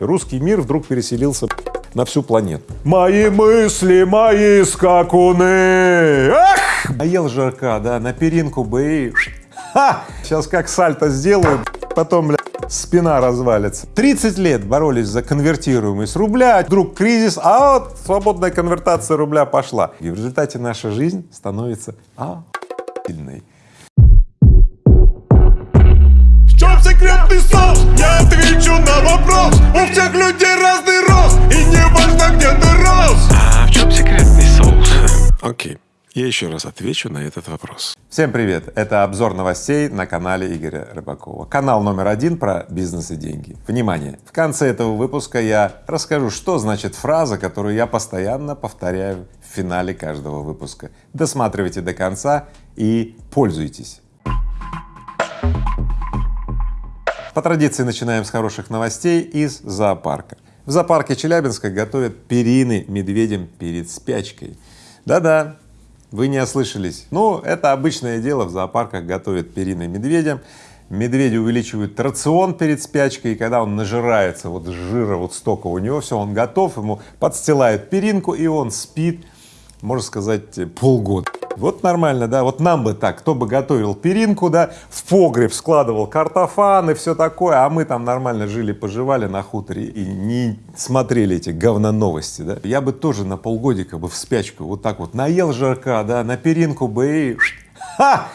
Русский мир вдруг переселился на всю планету. Мои мысли, мои скакуны! Ах! А ел жарка, да, на перинку бы и... Ха! Сейчас как сальто сделаю, потом, бля, спина развалится. 30 лет боролись за конвертируемость рубля, вдруг кризис, а вот свободная конвертация рубля пошла. И в результате наша жизнь становится охуительной. В секретный соус? Я отвечу на вопрос У всех людей разный рост И не важно, где ты рос А в чем секретный соус? Окей, я еще раз отвечу на этот вопрос. Всем привет! Это обзор новостей на канале Игоря Рыбакова. Канал номер один про бизнес и деньги. Внимание! В конце этого выпуска я расскажу, что значит фраза, которую я постоянно повторяю в финале каждого выпуска. Досматривайте до конца и пользуйтесь. По традиции начинаем с хороших новостей из зоопарка. В зоопарке Челябинска готовят перины медведям перед спячкой. Да-да, вы не ослышались. Ну, это обычное дело, в зоопарках готовят перины медведям. Медведи увеличивают рацион перед спячкой, и когда он нажирается вот жира вот столько у него, все, он готов, ему подстилают перинку, и он спит, можно сказать, полгода. Вот нормально, да, вот нам бы так, кто бы готовил перинку, да, в погреб складывал картофан и все такое, а мы там нормально жили-поживали на хуторе и не смотрели эти говно новости, да. Я бы тоже на полгодика бы в спячку вот так вот наел жарка, да, на перинку бы и ха!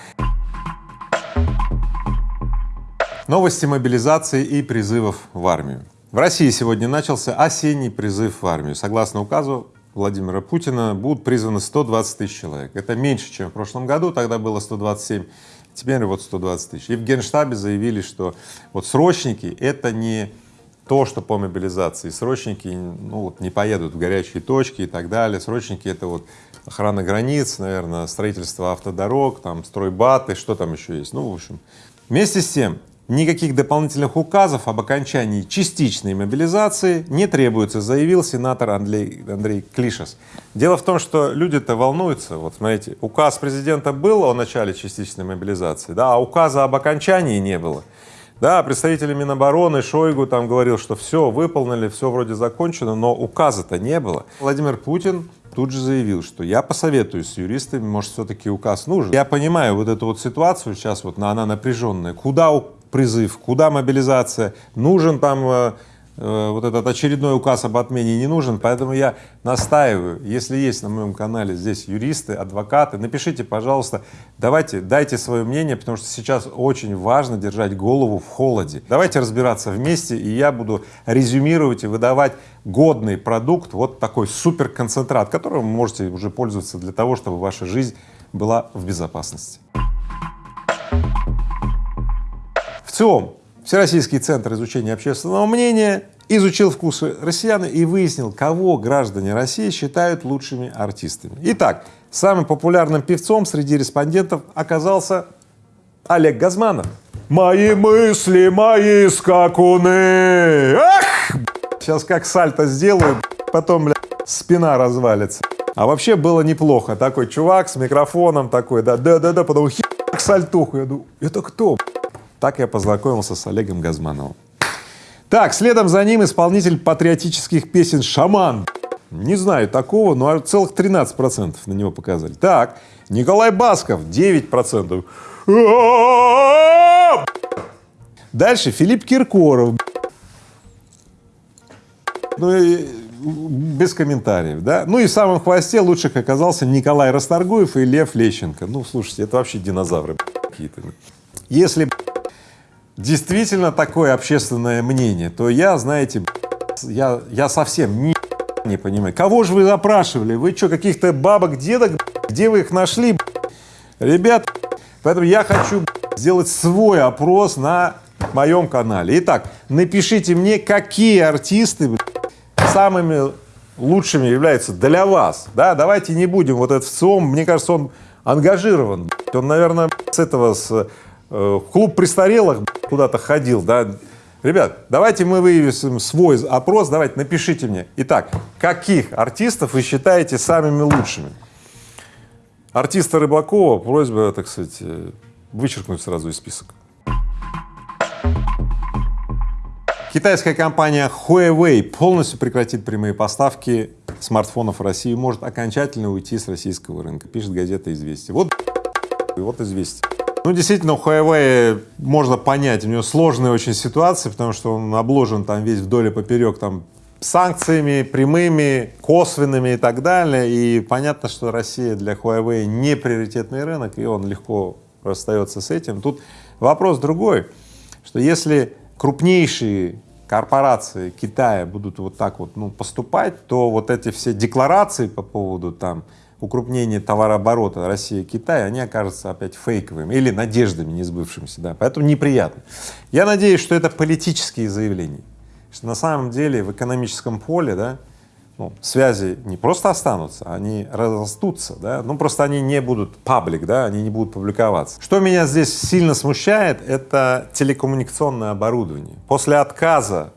Новости мобилизации и призывов в армию. В России сегодня начался осенний призыв в армию. Согласно указу Владимира Путина будут призваны 120 тысяч человек. Это меньше, чем в прошлом году, тогда было 127, теперь вот 120 тысяч. И в Генштабе заявили, что вот срочники — это не то, что по мобилизации. Срочники ну, вот, не поедут в горячие точки и так далее. Срочники — это вот охрана границ, наверное, строительство автодорог, там, стройбаты, что там еще есть. Ну, в общем. Вместе с тем, Никаких дополнительных указов об окончании частичной мобилизации не требуется, заявил сенатор Андрей, Андрей Клишес. Дело в том, что люди-то волнуются. Вот смотрите, указ президента был о начале частичной мобилизации, да, а указа об окончании не было. Да, представители Минобороны, Шойгу там говорил, что все выполнили, все вроде закончено, но указа-то не было. Владимир Путин тут же заявил, что я посоветуюсь с юристами, может, все-таки указ нужен. Я понимаю вот эту вот ситуацию сейчас, вот она напряженная. Куда призыв, куда мобилизация, нужен там э, э, вот этот очередной указ об отмене не нужен, поэтому я настаиваю, если есть на моем канале здесь юристы, адвокаты, напишите, пожалуйста, давайте, дайте свое мнение, потому что сейчас очень важно держать голову в холоде. Давайте разбираться вместе, и я буду резюмировать и выдавать годный продукт, вот такой суперконцентрат, которым вы можете уже пользоваться для того, чтобы ваша жизнь была в безопасности. ВЦИОМ, Всероссийский центр изучения общественного мнения, изучил вкусы россиян и выяснил, кого граждане России считают лучшими артистами. Итак, самым популярным певцом среди респондентов оказался Олег Газманов. Мои мысли, мои скакуны! Ах! Сейчас как сальто сделаю, потом, бля, спина развалится. А вообще было неплохо. Такой чувак с микрофоном такой, да, да, да, да, потом хи сальтуху. Я думаю, это кто? Так я познакомился с Олегом Газмановым. Так, следом за ним исполнитель патриотических песен «Шаман». Не знаю такого, но целых 13 процентов на него показали. Так, Николай Басков 9 процентов. Дальше Филипп Киркоров. Ну, и без комментариев, да. Ну и в самом хвосте лучших оказался Николай Расторгуев и Лев Лещенко. Ну, слушайте, это вообще динозавры какие-то. Если действительно такое общественное мнение, то я, знаете, я, я совсем ни не понимаю. Кого же вы запрашивали? Вы что, каких-то бабок, дедок? Где вы их нашли? Ребят, поэтому я хочу сделать свой опрос на моем канале. Итак, напишите мне, какие артисты самыми лучшими являются для вас. Да, давайте не будем вот этот ВЦИОМ, мне кажется, он ангажирован. Он, наверное, с этого, с э, клуб престарелых куда-то ходил, да, Ребят, давайте мы вывесим свой опрос, давайте напишите мне. Итак, каких артистов вы считаете самыми лучшими? Артиста Рыбакова просьба, так сказать, э, вычеркнуть сразу из списка. Китайская компания Huawei полностью прекратит прямые поставки смартфонов в Россию, может окончательно уйти с российского рынка, пишет газета «Известия». Вот и вот «Известия». Ну, действительно, у Huawei можно понять, у него сложная очень ситуация, потому что он обложен там весь вдоль и поперек там санкциями прямыми, косвенными и так далее, и понятно, что Россия для Huawei не приоритетный рынок, и он легко расстается с этим. Тут вопрос другой, что если крупнейшие корпорации Китая будут вот так вот ну, поступать, то вот эти все декларации по поводу там укрупнения товарооборота России-Китай, они окажутся опять фейковыми или надеждами несбывшимися, да, поэтому неприятно. Я надеюсь, что это политические заявления, что на самом деле в экономическом поле, да, ну, связи не просто останутся, они растутся, да, ну просто они не будут паблик, да, они не будут публиковаться. Что меня здесь сильно смущает, это телекоммуникационное оборудование. После отказа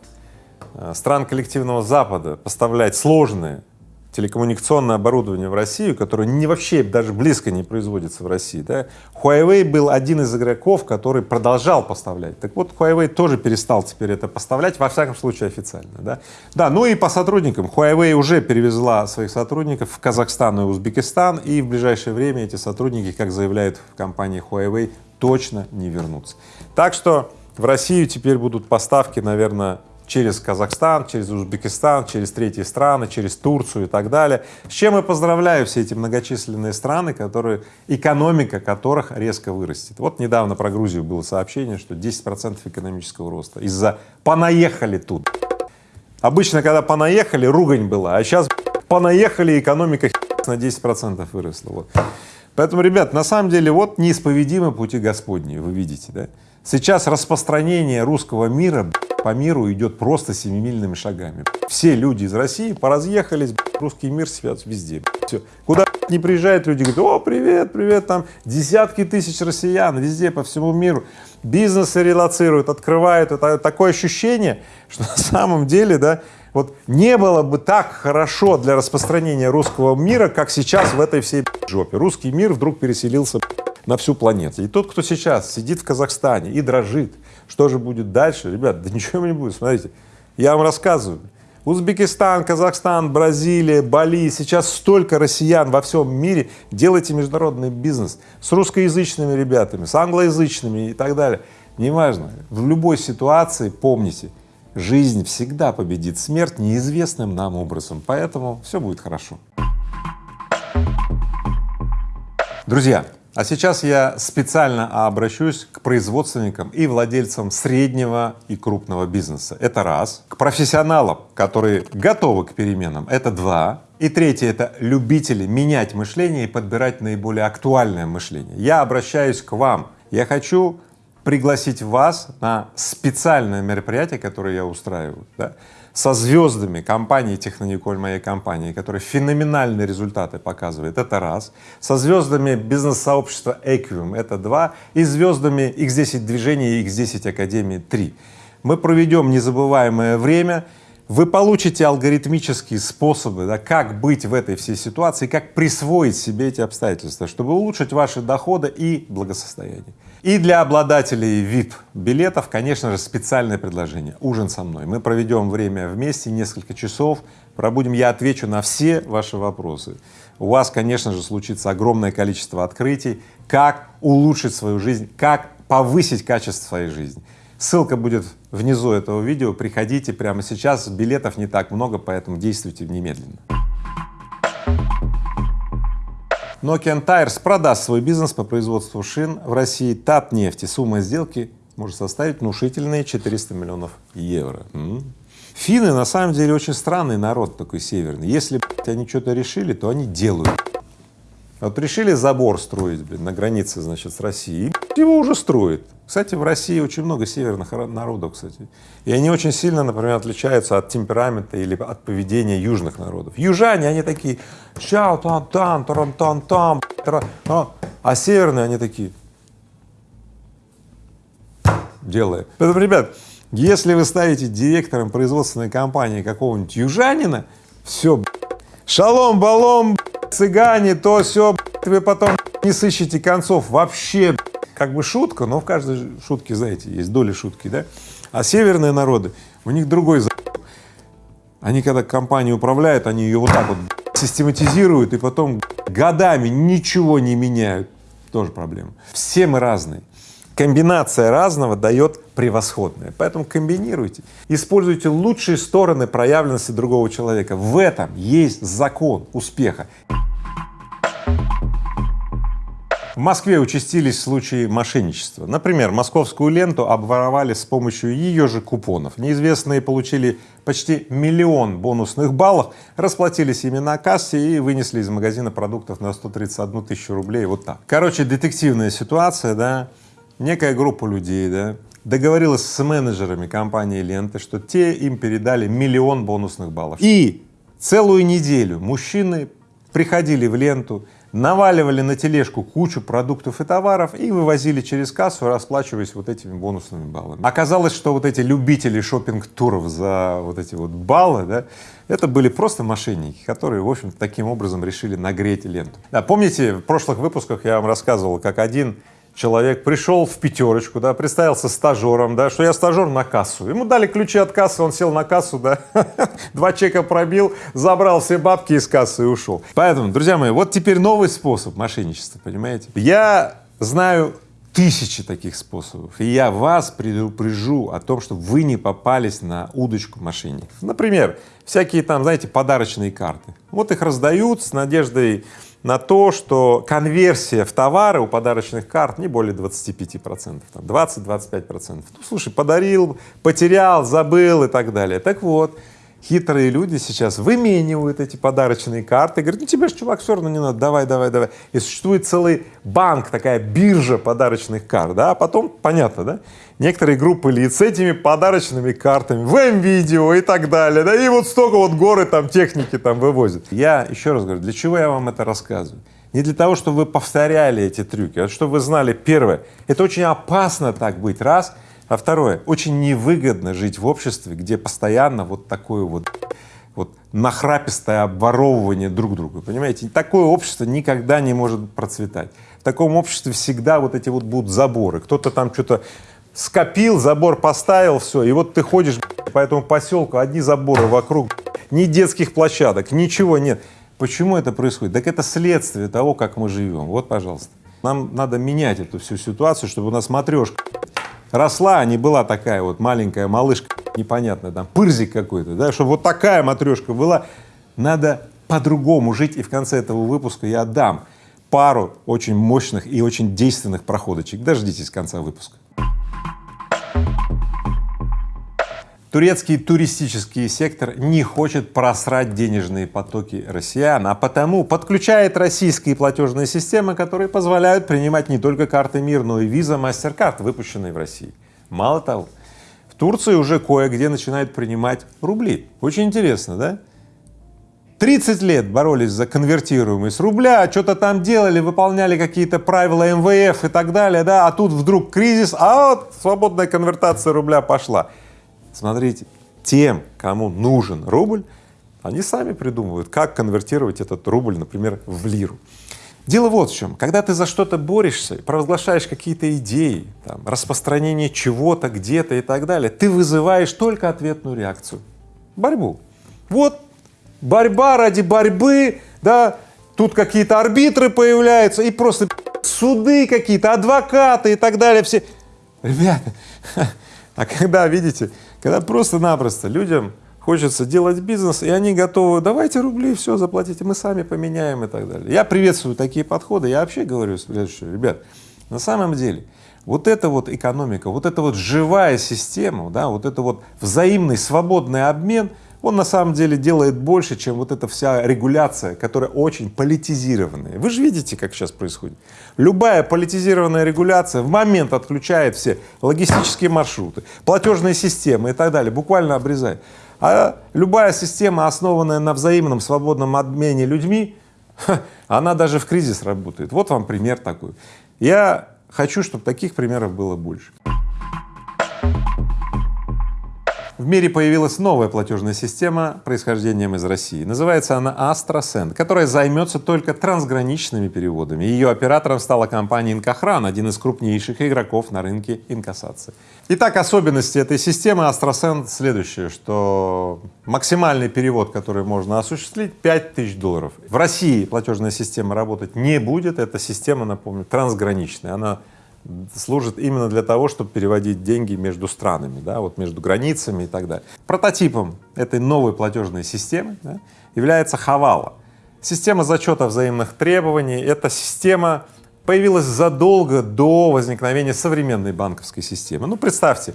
э, стран коллективного Запада поставлять сложные телекоммуникационное оборудование в Россию, которое не вообще даже близко не производится в России, да, Huawei был один из игроков, который продолжал поставлять. Так вот, Huawei тоже перестал теперь это поставлять, во всяком случае официально, да. Да, ну и по сотрудникам. Huawei уже перевезла своих сотрудников в Казахстан и Узбекистан, и в ближайшее время эти сотрудники, как заявляют в компании Huawei, точно не вернутся. Так что в Россию теперь будут поставки, наверное, через Казахстан, через Узбекистан, через третьи страны, через Турцию и так далее. С чем я поздравляю все эти многочисленные страны, которые, экономика которых резко вырастет. Вот недавно про Грузию было сообщение, что 10 процентов экономического роста из-за «понаехали тут». Обычно, когда понаехали, ругань была, а сейчас понаехали, экономика на 10 процентов выросла. Вот. Поэтому, ребят, на самом деле, вот неисповедимы пути Господни, вы видите, да? Сейчас распространение русского мира по миру идет просто семимильными шагами. Все люди из России поразъехались, русский мир свят везде. Все. Куда не приезжают люди, говорят, о, привет, привет, там десятки тысяч россиян везде, по всему миру. Бизнесы релацируют, открывают. Это такое ощущение, что на самом деле, да, вот не было бы так хорошо для распространения русского мира, как сейчас в этой всей жопе. Русский мир вдруг переселился на всю планету. И тот, кто сейчас сидит в Казахстане и дрожит, что же будет дальше, ребят, да ничего не будет, смотрите, я вам рассказываю. Узбекистан, Казахстан, Бразилия, Бали, сейчас столько россиян во всем мире, делайте международный бизнес с русскоязычными ребятами, с англоязычными и так далее. Неважно, в любой ситуации помните, жизнь всегда победит смерть неизвестным нам образом, поэтому все будет хорошо. Друзья, а сейчас я специально обращусь к производственникам и владельцам среднего и крупного бизнеса. Это раз. К профессионалам, которые готовы к переменам. Это два. И третье — это любители менять мышление и подбирать наиболее актуальное мышление. Я обращаюсь к вам. Я хочу пригласить вас на специальное мероприятие, которое я устраиваю. Да? Со звездами компании Технониколь, моей компании, которая феноменальные результаты показывает, это раз, со звездами бизнес-сообщества Equium, это два, и звездами X10 движения и X10 Академии три. Мы проведем незабываемое время, вы получите алгоритмические способы, да, как быть в этой всей ситуации, как присвоить себе эти обстоятельства, чтобы улучшить ваши доходы и благосостояние. И для обладателей VIP-билетов, конечно же, специальное предложение — ужин со мной. Мы проведем время вместе, несколько часов, пробудем, я отвечу на все ваши вопросы. У вас, конечно же, случится огромное количество открытий, как улучшить свою жизнь, как повысить качество своей жизни. Ссылка будет внизу этого видео, приходите прямо сейчас, билетов не так много, поэтому действуйте немедленно. Nokian Tires продаст свой бизнес по производству шин в России Татнефти. Сумма сделки может составить внушительные 400 миллионов евро. М. Финны на самом деле очень странный народ такой северный. Если они что-то решили, то они делают. Вот решили забор строить, блин, на границе, значит, с Россией, его уже строят. Кстати, в России очень много северных народов, кстати. И они очень сильно, например, отличаются от темперамента или от поведения южных народов. Южане, они такие, чау, тан, тан, тарам, тан, там, а северные, они такие, делая. Поэтому, ребят, если вы ставите директором производственной компании какого-нибудь южанина, все, шалом, балом, цыгане, то все, вы потом не сыщете концов вообще, как бы шутка, но в каждой шутке, знаете, есть доля шутки, да? А северные народы, у них другой. Они когда компанию управляют, они ее вот так вот систематизируют и потом годами ничего не меняют. Тоже проблема. Все мы разные. Комбинация разного дает превосходное, поэтому комбинируйте, используйте лучшие стороны проявленности другого человека. В этом есть закон успеха. В Москве участились случаи мошенничества. Например, московскую ленту обворовали с помощью ее же купонов. Неизвестные получили почти миллион бонусных баллов, расплатились ими на кассе и вынесли из магазина продуктов на 131 тысячу рублей. Вот так. Короче, детективная ситуация, да, некая группа людей, да, договорилась с менеджерами компании ленты, что те им передали миллион бонусных баллов. И целую неделю мужчины приходили в ленту, наваливали на тележку кучу продуктов и товаров и вывозили через кассу, расплачиваясь вот этими бонусными баллами. Оказалось, что вот эти любители шопинг-туров за вот эти вот баллы, да, это были просто мошенники, которые, в общем таким образом решили нагреть ленту. Да, помните, в прошлых выпусках я вам рассказывал, как один человек пришел в пятерочку, да, представился стажером, да, что я стажер на кассу. Ему дали ключи от кассы, он сел на кассу, да, два чека пробил, забрал все бабки из кассы и ушел. Поэтому, друзья мои, вот теперь новый способ мошенничества, понимаете? Я знаю тысячи таких способов, и я вас предупрежу о том, чтобы вы не попались на удочку мошенников. Например, всякие там, знаете, подарочные карты. Вот их раздают с надеждой на то, что конверсия в товары у подарочных карт не более 25 процентов, 20-25 процентов. Ну, слушай, подарил, потерял, забыл и так далее. Так вот, хитрые люди сейчас выменивают эти подарочные карты, говорят, ну тебе же, чувак, все равно не надо, давай, давай, давай. И существует целый банк, такая биржа подарочных карт, да, а потом, понятно, да, некоторые группы лиц с этими подарочными картами, в М-видео и так далее, да, и вот столько вот горы там техники там вывозят. Я еще раз говорю, для чего я вам это рассказываю? Не для того, чтобы вы повторяли эти трюки, а чтобы вы знали, первое, это очень опасно так быть, раз, а второе, очень невыгодно жить в обществе, где постоянно вот такое вот вот нахрапистое обворовывание друг друга, понимаете? Такое общество никогда не может процветать. В таком обществе всегда вот эти вот будут заборы. Кто-то там что-то скопил, забор поставил, все, и вот ты ходишь по этому поселку, одни заборы вокруг, ни детских площадок, ничего нет. Почему это происходит? Так это следствие того, как мы живем. Вот, пожалуйста. Нам надо менять эту всю ситуацию, чтобы у нас матрешка росла, а не была такая вот маленькая малышка, непонятная, там, пырзик какой-то, да, чтобы вот такая матрешка была. Надо по-другому жить, и в конце этого выпуска я дам пару очень мощных и очень действенных проходочек. Дождитесь конца выпуска. Турецкий туристический сектор не хочет просрать денежные потоки россиян, а потому подключает российские платежные системы, которые позволяют принимать не только карты МИР, но и виза MasterCard, выпущенные в России. Мало того, в Турции уже кое-где начинают принимать рубли. Очень интересно, да? 30 лет боролись за конвертируемость рубля, что-то там делали, выполняли какие-то правила МВФ и так далее, да, а тут вдруг кризис, а вот свободная конвертация рубля пошла. Смотрите, тем, кому нужен рубль, они сами придумывают, как конвертировать этот рубль, например, в лиру. Дело вот в чем. Когда ты за что-то борешься, провозглашаешь какие-то идеи, там, распространение чего-то где-то и так далее, ты вызываешь только ответную реакцию — борьбу. Вот борьба ради борьбы, да, тут какие-то арбитры появляются и просто суды какие-то, адвокаты и так далее, все. Ребята, а когда, видите, когда просто-напросто людям хочется делать бизнес, и они готовы, давайте рубли, все, заплатите, мы сами поменяем и так далее. Я приветствую такие подходы, я вообще говорю следующее, ребят, на самом деле, вот эта вот экономика, вот эта вот живая система, да, вот это вот взаимный свободный обмен, он на самом деле делает больше, чем вот эта вся регуляция, которая очень политизированная. Вы же видите, как сейчас происходит. Любая политизированная регуляция в момент отключает все логистические маршруты, платежные системы и так далее, буквально обрезает. А любая система, основанная на взаимном свободном обмене людьми, она даже в кризис работает. Вот вам пример такой. Я хочу, чтобы таких примеров было больше. В мире появилась новая платежная система происхождением из России. Называется она AstraSend, которая займется только трансграничными переводами. Ее оператором стала компания Инкохран, один из крупнейших игроков на рынке инкассации. Итак, особенности этой системы AstraSend следующее, что максимальный перевод, который можно осуществить, 5000 долларов. В России платежная система работать не будет, эта система, напомню, трансграничная, она служит именно для того, чтобы переводить деньги между странами, да, вот между границами и так далее. Прототипом этой новой платежной системы да, является Хавала. Система зачета взаимных требований. Эта система появилась задолго до возникновения современной банковской системы. Ну, представьте,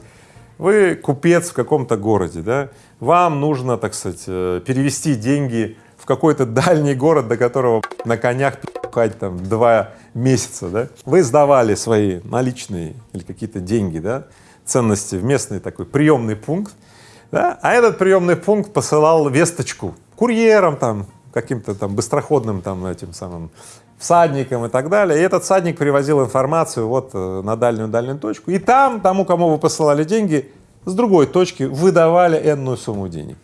вы купец в каком-то городе, да, вам нужно, так сказать, э, перевести деньги в какой-то дальний город, до которого на конях пихать там два месяца, да, вы сдавали свои наличные или какие-то деньги, да, ценности в местный такой приемный пункт, да, а этот приемный пункт посылал весточку курьерам там, каким-то там быстроходным там этим самым всадникам и так далее, и этот всадник привозил информацию вот э, на дальнюю-дальнюю точку, и там тому, кому вы посылали деньги, с другой точки выдавали энную сумму денег.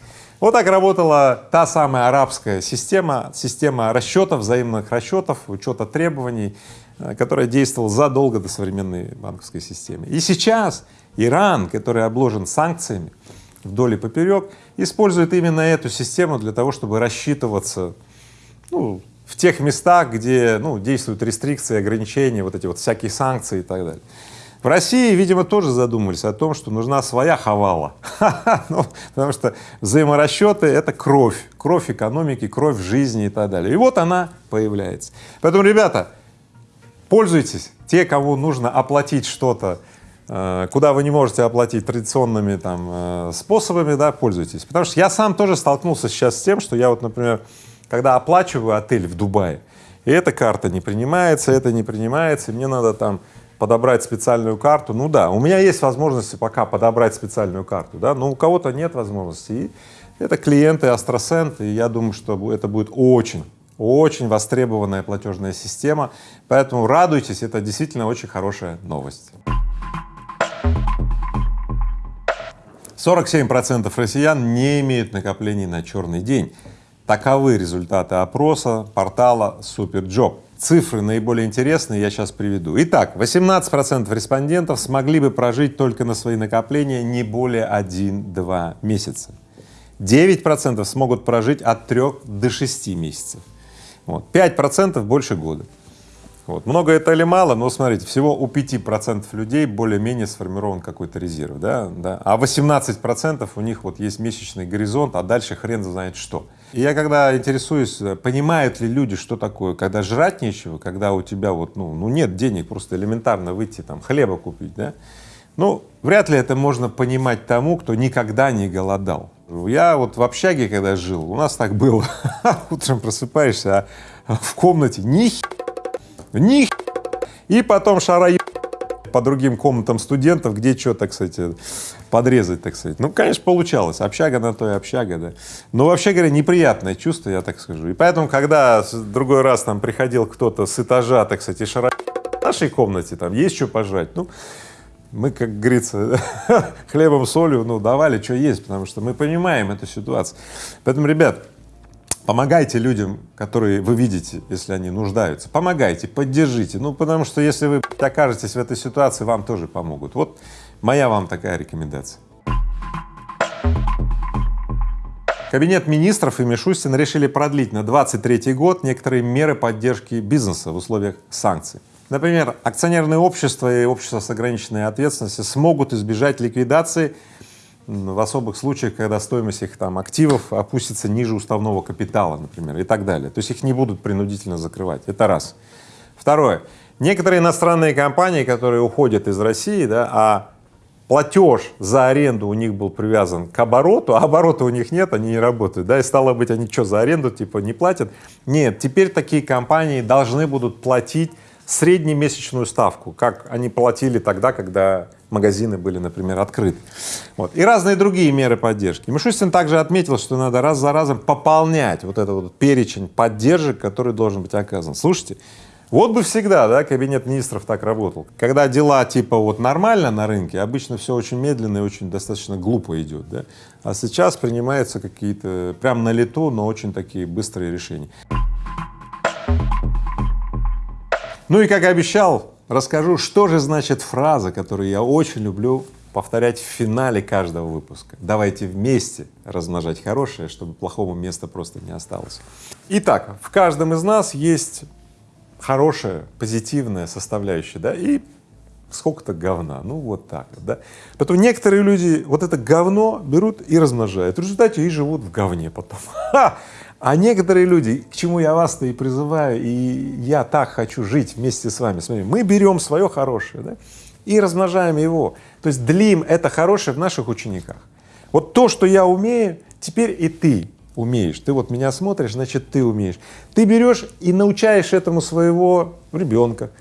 Вот так работала та самая арабская система, система расчетов, взаимных расчетов, учета требований, э, которая действовала задолго до современной банковской системы. И сейчас Иран, который обложен санкциями вдоль и поперек, использует именно эту систему для того, чтобы рассчитываться ну, в тех местах, где ну, действуют рестрикции, ограничения, вот эти вот всякие санкции и так далее. В России, видимо, тоже задумались о том, что нужна своя хавала, ну, потому что взаиморасчеты — это кровь, кровь экономики, кровь жизни и так далее. И вот она появляется. Поэтому, ребята, пользуйтесь, те, кому нужно оплатить что-то, э, куда вы не можете оплатить традиционными там э, способами, да, пользуйтесь. Потому что я сам тоже столкнулся сейчас с тем, что я вот, например, когда оплачиваю отель в Дубае, и эта карта не принимается, это не принимается, мне надо там подобрать специальную карту, ну да, у меня есть возможности пока подобрать специальную карту, да, но у кого-то нет возможности. И это клиенты Астросент, и я думаю, что это будет очень, очень востребованная платежная система, поэтому радуйтесь, это действительно очень хорошая новость. 47 процентов россиян не имеют накоплений на черный день. Таковы результаты опроса портала Superjob. Цифры наиболее интересные я сейчас приведу. Итак, 18 процентов респондентов смогли бы прожить только на свои накопления не более 1-2 месяца. 9 процентов смогут прожить от 3 до 6 месяцев. Вот. 5 процентов больше года. Вот. Много это или мало, но смотрите, всего у 5% людей более-менее сформирован какой-то резерв, да, да, а 18% у них вот есть месячный горизонт, а дальше хрен знает что. И я когда интересуюсь, понимают ли люди, что такое, когда жрать нечего, когда у тебя вот, ну, ну нет денег просто элементарно выйти там хлеба купить, да, ну, вряд ли это можно понимать тому, кто никогда не голодал. Я вот в общаге, когда жил, у нас так было, утром просыпаешься, а в комнате ни ни и потом шара по другим комнатам студентов, где что, так сказать, подрезать, так сказать. Ну, конечно, получалось. Общага на то и общага, да. Но вообще говоря, неприятное чувство, я так скажу. И поэтому, когда другой раз там приходил кто-то с этажа, так сказать, и шара в нашей комнате, там есть что пожрать, ну, мы, как говорится, хлебом, солью, ну, давали, что есть, потому что мы понимаем эту ситуацию. Поэтому, ребят, Помогайте людям, которые вы видите, если они нуждаются. Помогайте, поддержите. Ну, потому что если вы окажетесь в этой ситуации, вам тоже помогут. Вот моя вам такая рекомендация. Кабинет министров и Мишустин решили продлить на 23 год некоторые меры поддержки бизнеса в условиях санкций. Например, акционерные общества и общества с ограниченной ответственностью смогут избежать ликвидации в особых случаях, когда стоимость их там активов опустится ниже уставного капитала, например, и так далее. То есть их не будут принудительно закрывать. Это раз. Второе. Некоторые иностранные компании, которые уходят из России, да, а платеж за аренду у них был привязан к обороту, а оборота у них нет, они не работают, да, и стало быть, они что, за аренду типа не платят? Нет, теперь такие компании должны будут платить среднемесячную ставку, как они платили тогда, когда магазины были, например, открыты. Вот. И разные другие меры поддержки. Мишустин также отметил, что надо раз за разом пополнять вот этот вот перечень поддержек, который должен быть оказан. Слушайте, Вот бы всегда, да, кабинет министров так работал. Когда дела типа вот нормально на рынке, обычно все очень медленно и очень достаточно глупо идет, да. А сейчас принимаются какие-то прям на лету, но очень такие быстрые решения. Ну и как обещал, расскажу, что же значит фраза, которую я очень люблю повторять в финале каждого выпуска. Давайте вместе размножать хорошее, чтобы плохому места просто не осталось. Итак, в каждом из нас есть хорошая, позитивная составляющая, да, и сколько-то говна, ну вот так да. Поэтому некоторые люди вот это говно берут и размножают, в результате и живут в говне потом. Ха! А некоторые люди, к чему я вас-то и призываю, и я так хочу жить вместе с вами, смотрите, мы берем свое хорошее, да, и размножаем его, то есть длим это хорошее в наших учениках. Вот то, что я умею, теперь и ты умеешь. Ты вот меня смотришь, значит, ты умеешь. Ты берешь и научаешь этому своего ребенка,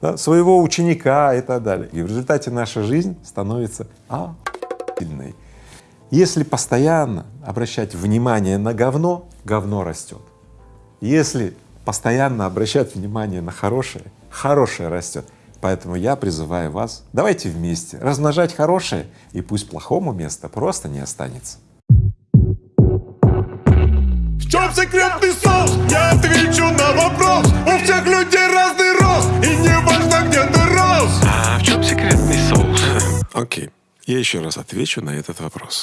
да, своего ученика и так далее. И в результате наша жизнь становится охуенной. Если постоянно обращать внимание на говно, говно растет. Если постоянно обращать внимание на хорошее, хорошее растет. Поэтому я призываю вас, давайте вместе размножать хорошее, и пусть плохому места просто не останется. В чем секретный соус? Я отвечу на вопрос У всех людей разный рост И не важно, где ты рос А в чем секретный соус? Окей, я еще раз отвечу на этот вопрос.